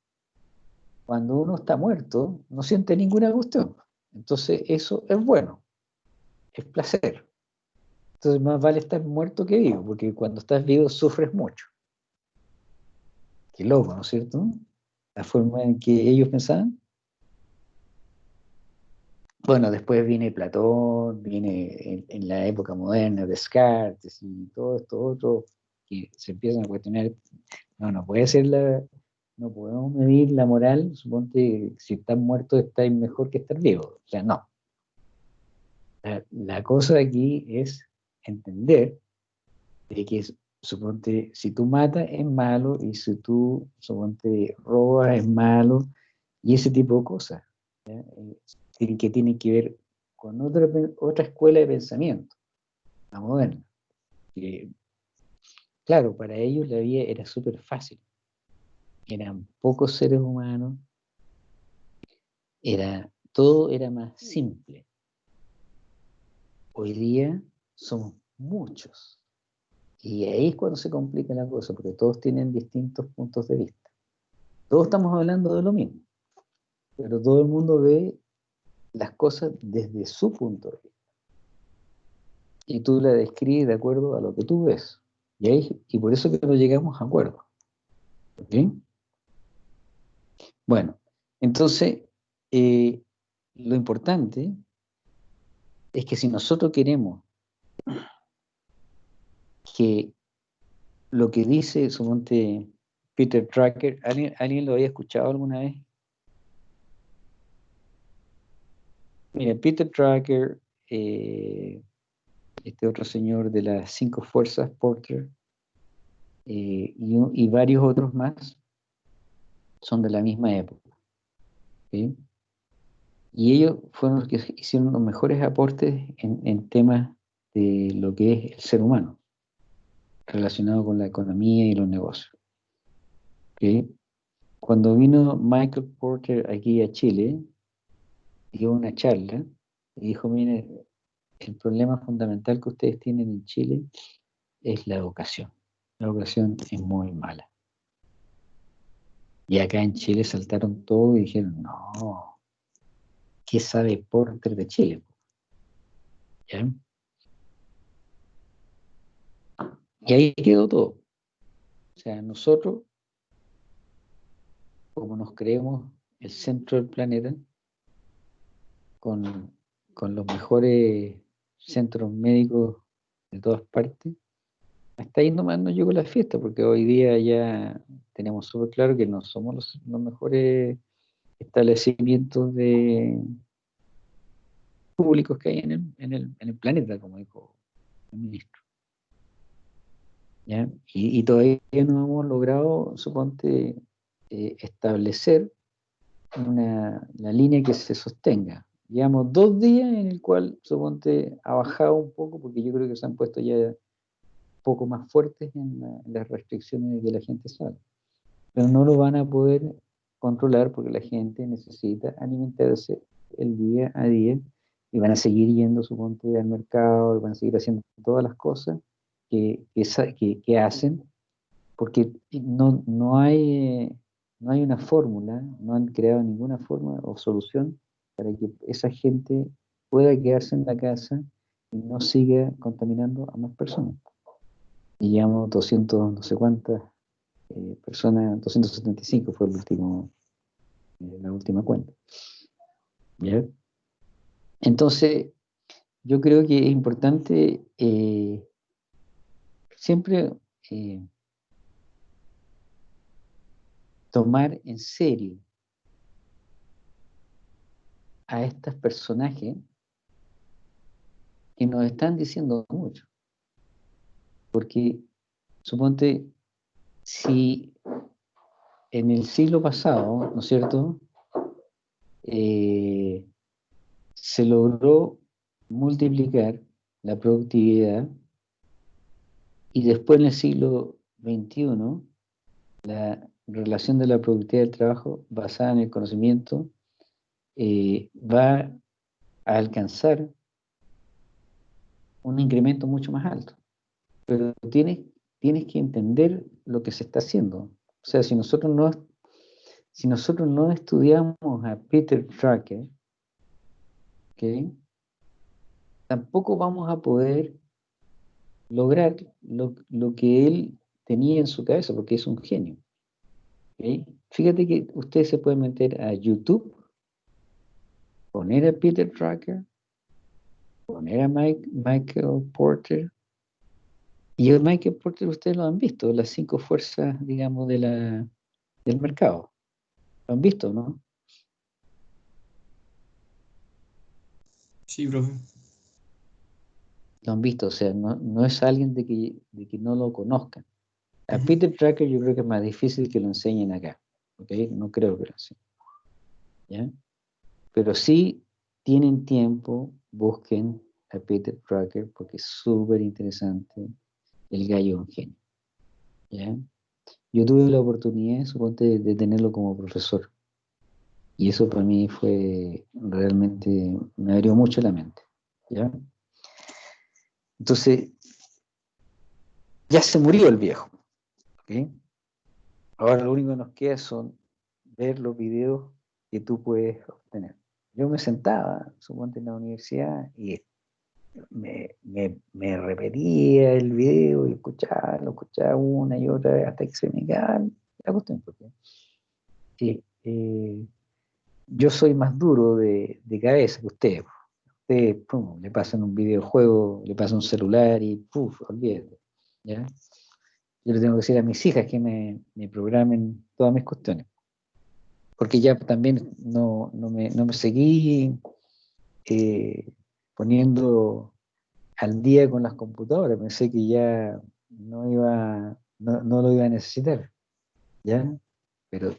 cuando uno está muerto, no siente ninguna cuestión. Entonces, eso es bueno, es placer. Entonces más vale estar muerto que vivo, porque cuando estás vivo sufres mucho. Qué loco, ¿no es cierto? La forma en que ellos pensaban. Bueno, después viene Platón, viene en, la época moderna Descartes y todo esto otro, que se empiezan a cuestionar, no, no puede ser la, no podemos medir la moral, suponte si estás muerto estás mejor que estar vivo. O sea, no. La, la cosa aquí es entender de que, suponte, si tú matas es malo y si tú, suponte, robas es malo y ese tipo de cosas, eh, que tienen que ver con otra, otra escuela de pensamiento, la moderna. claro, para ellos la vida era súper fácil. Eran pocos seres humanos, era, todo era más simple. Hoy día somos muchos. Y ahí es cuando se complica la cosa, porque todos tienen distintos puntos de vista. Todos estamos hablando de lo mismo, pero todo el mundo ve las cosas desde su punto de vista. Y tú la describes de acuerdo a lo que tú ves. Y, ahí, y por eso que no llegamos a acuerdo. Bueno, entonces, eh, lo importante es que si nosotros queremos que lo que dice, suponte, Peter Tracker, ¿alguien, lo había escuchado alguna vez? Mira, Peter Tracker, eh, este otro señor de las cinco fuerzas, Porter, eh, y, varios otros más, son de la misma época. Y ellos fueron los que hicieron los mejores aportes en, en temas de lo que es el ser humano, relacionado con la economía y los negocios. cuando vino Michael Porter aquí a Chile, dio una charla y dijo, mire, el problema fundamental que ustedes tienen en Chile es la educación. La educación es muy mala. Y acá en Chile saltaron todo y dijeron, no, ¿qué sabe Porter de Chile? ¿Ya? Y ahí quedó todo. O sea, nosotros, como nos creemos el centro del planeta, con, con los mejores centros médicos de todas partes, hasta ahí nomás no llegó la fiesta, porque hoy día ya tenemos súper claro que no somos los, mejores establecimientos de públicos que hay en el, en el, planeta, como dijo el ministro. ¿Ya? Y, todavía no hemos logrado, suponte, eh, establecer una, la línea que se sostenga. Llevamos dos días en el cual, suponte, ha bajado un poco, porque yo creo que se han puesto ya poco más fuertes en, la, en las restricciones de que la gente sale. Pero no lo van a poder controlar porque la gente necesita alimentarse el día a día y van a seguir yendo, suponte, al mercado, van a seguir haciendo todas las cosas que, que, que hacen, porque no, no, hay, no hay una fórmula, no han creado ninguna forma o solución para que esa gente pueda quedarse en la casa y no siga contaminando a más personas. Y llevamos 200, no sé cuántas eh, personas, 275 fue el último, eh, la última cuenta. ¿Ya? Entonces, yo creo que es importante eh, siempre eh, tomar en serio a estos personajes que nos están diciendo mucho. Porque, suponte, si en el siglo pasado, ¿no es cierto?, eh, se logró multiplicar la productividad y después en el siglo XXI la relación de la productividad del trabajo basada en el conocimiento eh, va a alcanzar un incremento mucho más alto. Pero tienes, tienes que entender lo que se está haciendo. O sea, si nosotros no, si nosotros no estudiamos a Peter Drucker, ¿okay? tampoco vamos a poder lograr lo, lo, que él tenía en su cabeza, porque es un genio. Fíjate que ustedes se pueden meter a YouTube poner a Peter Drucker, poner a Mike, Michael Porter, y el Michael Porter ustedes lo han visto, las cinco fuerzas, digamos, de la, del mercado. Lo han visto, ¿no? Sí, profe. Lo han visto, o sea, no, no es alguien de que, de que no lo conozcan. A Peter Drucker yo creo que es más difícil que lo enseñen acá, ¿ok? No creo que lo enseñen. ¿Ya? Pero sí tienen tiempo, busquen a Peter Drucker porque es súper interesante. El gallo un genio. ¿ya? Yo tuve la oportunidad, suponte, de, de tenerlo como profesor. Y eso para mí fue realmente, me abrió mucho la mente. ¿ya? Entonces, ya se murió el viejo. ¿okay? Ahora lo único que nos queda son ver los videos que tú puedes obtener yo me sentaba, suponte en la universidad, y me, me, me, repetía el video y escuchaba, lo escuchaba una y otra vez hasta que se me quedaba la cuestión. Porque, sí, eh, yo soy más duro de, de cabeza que usted. Usted pum, le pasan un videojuego, le pasan un celular y puf, olvídate. ¿ya? Yo le tengo que decir a mis hijas que me, me programen todas mis cuestiones porque ya también no, no, me, no me, seguí eh, poniendo al día con las computadoras, pensé que ya no iba, no, no, lo iba a necesitar, ¿ya? Pero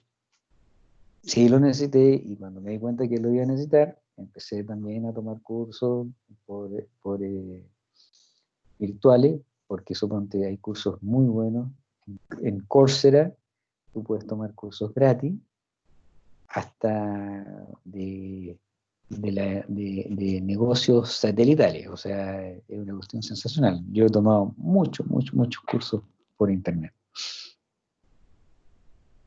sí lo necesité y cuando me di cuenta que lo iba a necesitar, empecé también a tomar cursos por, por eh, virtuales, porque suponte hay cursos muy buenos en, en Coursera, tú puedes tomar cursos gratis hasta de, de, la- de- de negocios satelitales, o sea, es una cuestión sensacional. Yo he tomado muchos, muchos, muchos cursos por internet.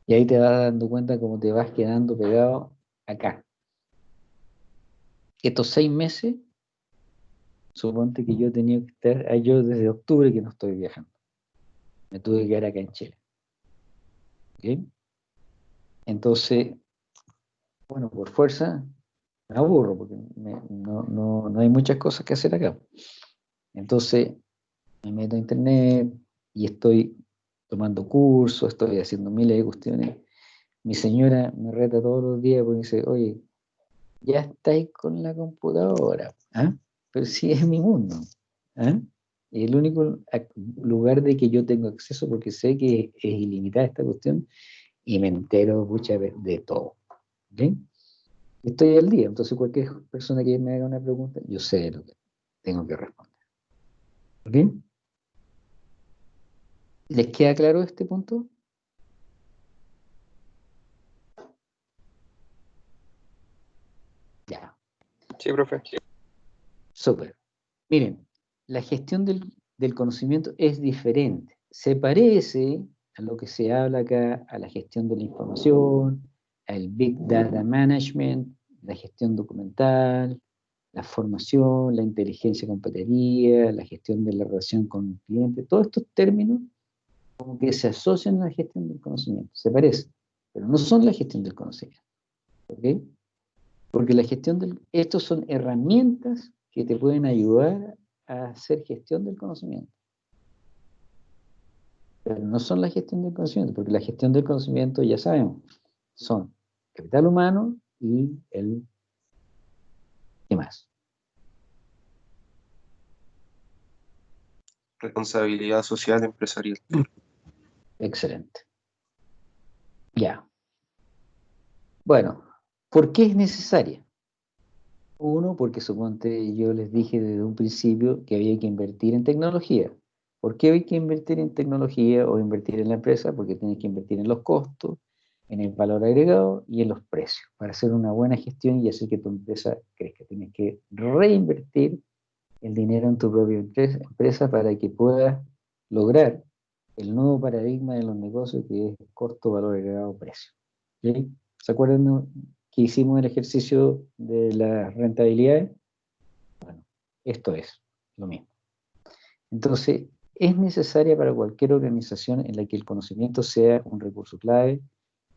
Y ahí te vas dando cuenta cómo te vas quedando pegado acá. Estos seis meses, suponte que yo tenía que estar, ah, yo desde octubre que no estoy viajando. Me tuve que quedar acá en Chile. ¿Ok? Entonces, bueno, por fuerza, me aburro porque no, no- no hay muchas cosas que hacer acá. Entonces, me meto a internet y estoy tomando cursos, estoy haciendo miles de cuestiones. Mi señora me reta todos los días porque dice, oye, ya estáis con la computadora, ¿ah? pero sí es mi mundo. ¿ah? El único lugar de que yo tengo acceso porque sé que es ilimitada esta cuestión y me entero muchas veces de todo. ¿ok? Estoy al día, entonces cualquier persona que me haga una pregunta, yo sé lo que tengo que responder. ¿Ok? ¿Les queda claro este punto? Ya, Sí, profe. súper. Miren, la gestión del, del conocimiento es diferente. Se parece a lo que se habla acá, a la gestión de la información, al Big Data Management, la gestión documental, la formación, la inteligencia competitiva, la gestión de la relación con el cliente, todos estos términos como que se asocian a la gestión del conocimiento, se parecen, pero no son la gestión del conocimiento. ¿ok? Porque la gestión del, estos son herramientas que te pueden ayudar a hacer gestión del conocimiento. Pero no son la gestión del conocimiento, porque la gestión del conocimiento, ya sabemos, son capital humano y el... ¿Qué más? Responsabilidad social empresarial. Excelente. Ya. Bueno, ¿por qué es necesaria? Uno, porque suponte yo les dije desde un principio que había que invertir en tecnología. ¿Por qué hay que invertir en tecnología o invertir en la empresa? Porque tienes que invertir en los costos, en el valor agregado y en los precios para hacer una buena gestión y hacer que tu empresa crezca. Tienes que reinvertir el dinero en tu propia empresa, para que puedas lograr el nuevo paradigma de los negocios que es costo, valor agregado, precio. ¿Se acuerdan que hicimos el ejercicio de las rentabilidades? Bueno, esto es lo mismo. Entonces, es necesaria para cualquier organización en la que el conocimiento sea un recurso clave.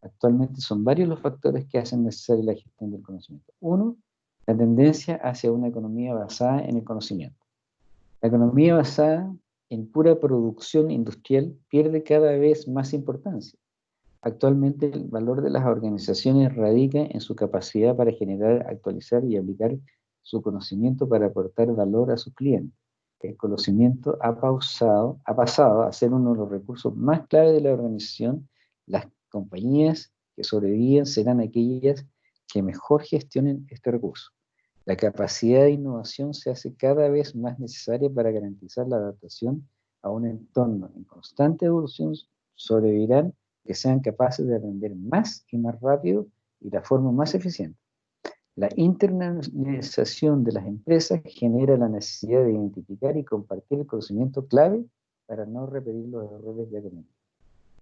Actualmente son varios los factores que hacen necesaria la gestión del conocimiento. Uno, la tendencia hacia una economía basada en el conocimiento. La economía basada en pura producción industrial pierde cada vez más importancia. Actualmente el valor de las organizaciones radica en su capacidad para generar, actualizar y aplicar su conocimiento para aportar valor a sus clientes. El conocimiento ha, pasado a ser uno de los recursos más clave de la organización. Las compañías que sobreviven serán aquellas que mejor gestionen este recurso. La capacidad de innovación se hace cada vez más necesaria para garantizar la adaptación a un entorno en constante evolución. Sobrevivirán que sean capaces de aprender más y más rápido y de forma más eficiente. La internacionalización de las empresas genera la necesidad de identificar y compartir el conocimiento clave para no repetir los errores ya cometidos.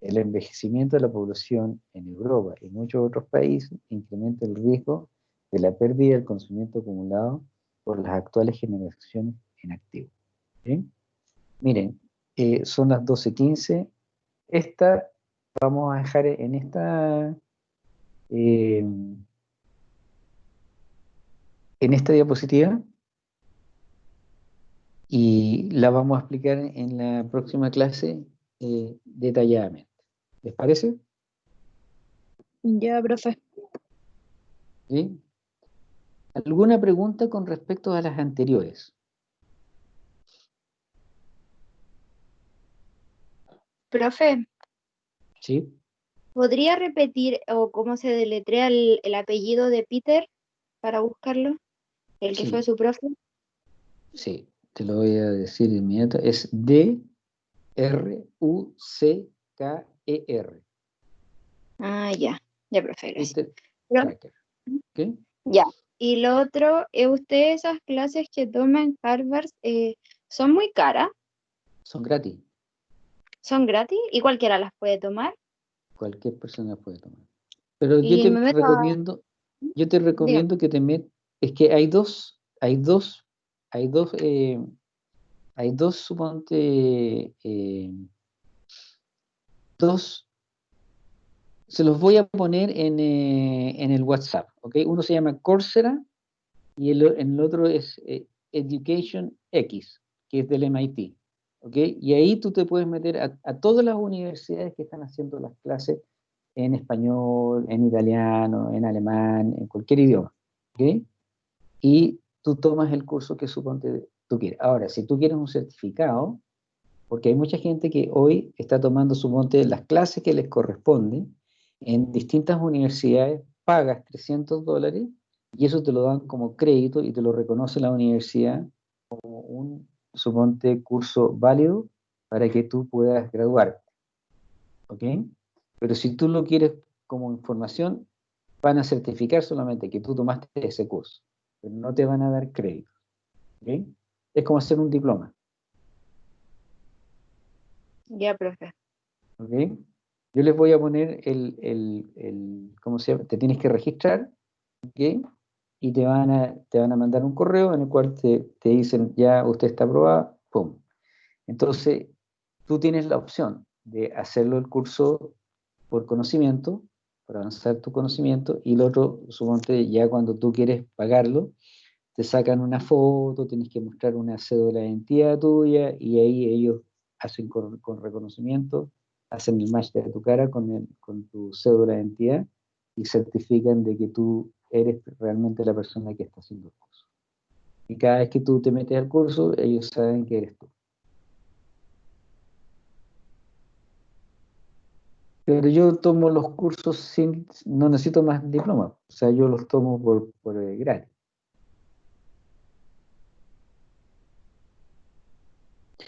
El envejecimiento de la población en Europa y muchos otros países incrementa el riesgo de la pérdida del conocimiento acumulado por las actuales generaciones en activo. Miren, eh, son las 12.15. Esta vamos a dejar en esta eh, en esta diapositiva y la vamos a explicar en la próxima clase eh, detalladamente. ¿Les parece? Ya, profe. ¿Sí? ¿Alguna pregunta con respecto a las anteriores? Profe, ¿Sí? ¿podría repetir o cómo se deletrea el, el apellido de Peter para buscarlo? El que Sí. fue su profe. Sí, te lo voy a decir de inmediato. Es D R U C K E. Ah, ya, ya, profe, gracias. Twitter Pero- Tracker. ¿Ok? Y lo otro, eh, ¿ustedes esas clases que toman en Harvard eh, son muy caras? Son gratis. ¿Son gratis? ¿Y cualquiera las puede tomar? Cualquier persona puede tomar. Pero yo te meto recomiendo, yo te recomiendo que te metas, es que hay dos, hay dos, hay dos, eh, hay dos, suponte, eh, dos, se los voy a poner en, eh, en el WhatsApp, ¿ok? Uno se llama Coursera y el, el otro es eh, Education X, que es del MIT, ¿ok? Y ahí tú te puedes meter a, a todas las universidades que están haciendo las clases en español, en italiano, en alemán, en cualquier idioma, ¿ok? Y tú tomas el curso que suponte Ahora, si tú quieres un certificado, porque hay mucha gente que hoy está tomando suponte las clases que les corresponden en distintas universidades, pagas 300 dólares y eso te lo dan como crédito y te lo reconoce la universidad como un, suponte, curso válido para que tú puedas graduarte. ¿Ok? Pero si tú lo quieres como información, van a certificar solamente que tú tomaste ese curso, pero no te van a dar crédito. ¿Ok? Es como hacer un diploma. Ya, profe. ¿ok? Yo les voy a poner el, el, el- ¿cómo se llama? Te tienes que registrar, ¿ok? Y te van a, te van a mandar un correo en el cual te, te dicen, ya usted está aprobada, ¡pum! Entonces, tú tienes la opción de hacerlo el curso por conocimiento, por avanzar tu conocimiento, y el otro, suponte, ya cuando tú quieres pagarlo, te sacan una foto, tienes que mostrar una cédula de identidad tuya, y ahí ellos hacen con, con reconocimiento, hacen el match de tu cara con, con tu cédula de identidad y certifican de que tú eres realmente la persona que está haciendo el curso. Y cada vez que tú te metes al curso, ellos saben que eres tú. Pero yo tomo los cursos sin, no necesito más diploma, o sea, yo los tomo por, por eh, gratis.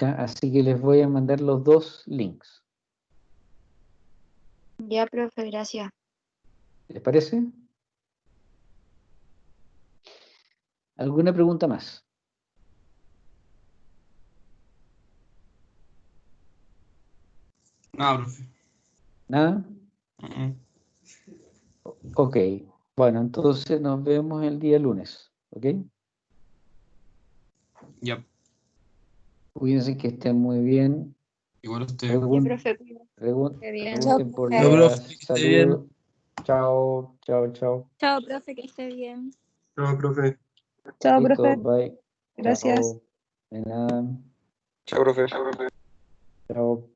Ya, Así que les voy a mandar los dos links. Ya, profe, gracias. ¿Les parece? ¿Alguna pregunta más? Nada, profe. ¿Nada? Mm, Ok. Bueno, entonces nos vemos el día lunes. ¿Ok? Ya, Cuídense que estén muy bien. igual usted. Pregun- profe, pregun- pregunten por profe. Chao, las profe, que esté bien. saludos. Chao, chao, chao. Chao, profe, que esté bien. Chao, profe. Chao, Listo, profe. bye. Gracias. Chao. De nada. Chao, profe. Chao.